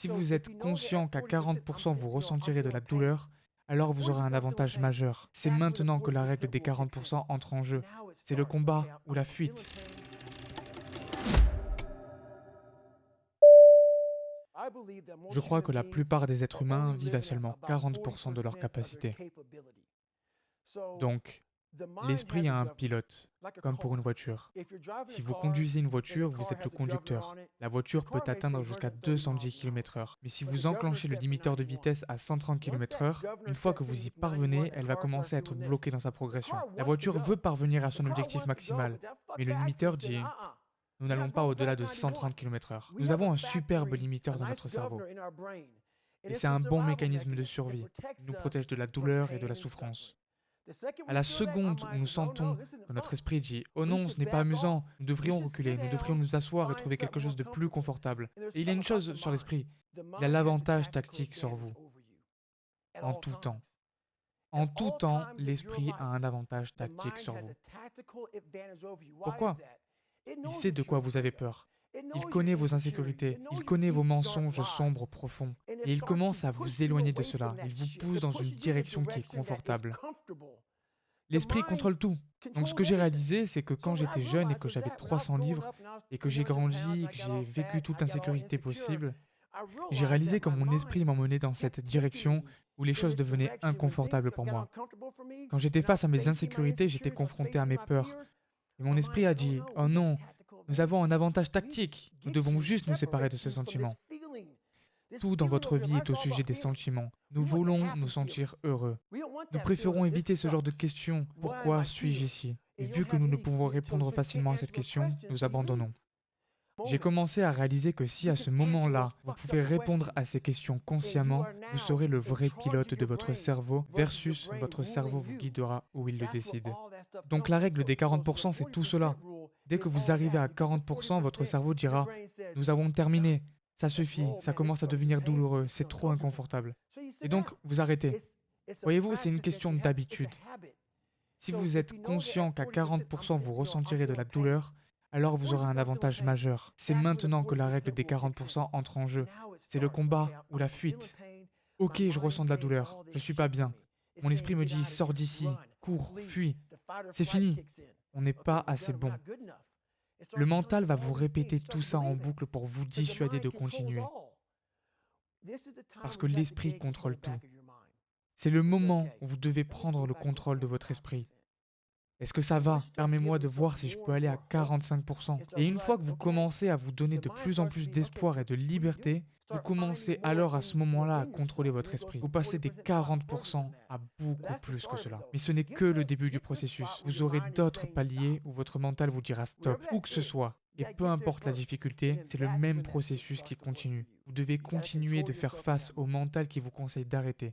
Si vous êtes conscient qu'à 40% vous ressentirez de la douleur, alors vous aurez un avantage majeur. C'est maintenant que la règle des 40% entre en jeu. C'est le combat ou la fuite. Je crois que la plupart des êtres humains vivent à seulement 40% de leur capacité. Donc, l'esprit a un pilote, comme pour une voiture. Si vous conduisez une voiture, vous êtes le conducteur. La voiture peut atteindre jusqu'à 210 km/h. Mais si vous enclenchez le limiteur de vitesse à 130 km/h, une fois que vous y parvenez, elle va commencer à être bloquée dans sa progression. La voiture veut parvenir à son objectif maximal, mais le limiteur dit nous n'allons pas au-delà de 130 km/h. Nous avons un superbe limiteur dans notre cerveau. Et c'est un bon mécanisme de survie. Il nous protège de la douleur et de la souffrance. À la seconde où nous sentons que notre esprit dit « Oh non, ce n'est pas amusant, nous devrions reculer, nous devrions nous asseoir et trouver quelque chose de plus confortable. » Et il y a une chose sur l'esprit, il a l'avantage tactique sur vous. En tout temps. En tout temps, l'esprit a un avantage tactique sur vous. Pourquoi? il sait de quoi vous avez peur. Il connaît vos insécurités, il connaît vos mensonges sombres profonds, et il commence à vous éloigner de cela, il vous pousse dans une direction qui est confortable. L'esprit contrôle tout. Donc ce que j'ai réalisé, c'est que quand j'étais jeune et que j'avais 300 livres, et que j'ai grandi, que j'ai vécu toute insécurité possible, j'ai réalisé que mon esprit m'emmenait dans cette direction où les choses devenaient inconfortables pour moi. Quand j'étais face à mes insécurités, j'étais confronté à mes peurs, et mon esprit a dit, oh non, nous avons un avantage tactique, nous devons juste nous séparer de ce sentiment. Tout dans votre vie est au sujet des sentiments. Nous voulons nous sentir heureux. Nous préférons éviter ce genre de questions. Pourquoi suis-je ici? Et vu que nous ne pouvons répondre facilement à cette question, nous abandonnons. J'ai commencé à réaliser que si à ce moment-là, vous pouvez répondre à ces questions consciemment, vous serez le vrai pilote de votre cerveau versus votre cerveau vous guidera où il le décide. Donc la règle des 40%, c'est tout cela. Dès que vous arrivez à 40%, votre cerveau dira « Nous avons terminé, ça suffit, ça commence à devenir douloureux, c'est trop inconfortable. » Et donc, vous arrêtez. Voyez-vous, c'est une question d'habitude. Si vous êtes conscient qu'à 40% vous ressentirez de la douleur, alors vous aurez un avantage majeur. C'est maintenant que la règle des 40% entre en jeu. C'est le combat ou la fuite. Ok, je ressens de la douleur, je suis pas bien. Mon esprit me dit, sors d'ici, cours, fuis. C'est fini, on n'est pas assez bon. Le mental va vous répéter tout ça en boucle pour vous dissuader de continuer. Parce que l'esprit contrôle tout. C'est le moment où vous devez prendre le contrôle de votre esprit. Est-ce que ça va? Permets-moi de voir si je peux aller à 45%. Et une fois que vous commencez à vous donner de plus en plus d'espoir et de liberté, vous commencez alors à ce moment-là à contrôler votre esprit. Vous passez des 40% à beaucoup plus que cela. Mais ce n'est que le début du processus. Vous aurez d'autres paliers où votre mental vous dira stop, où que ce soit. Et peu importe la difficulté, c'est le même processus qui continue. Vous devez continuer de faire face au mental qui vous conseille d'arrêter.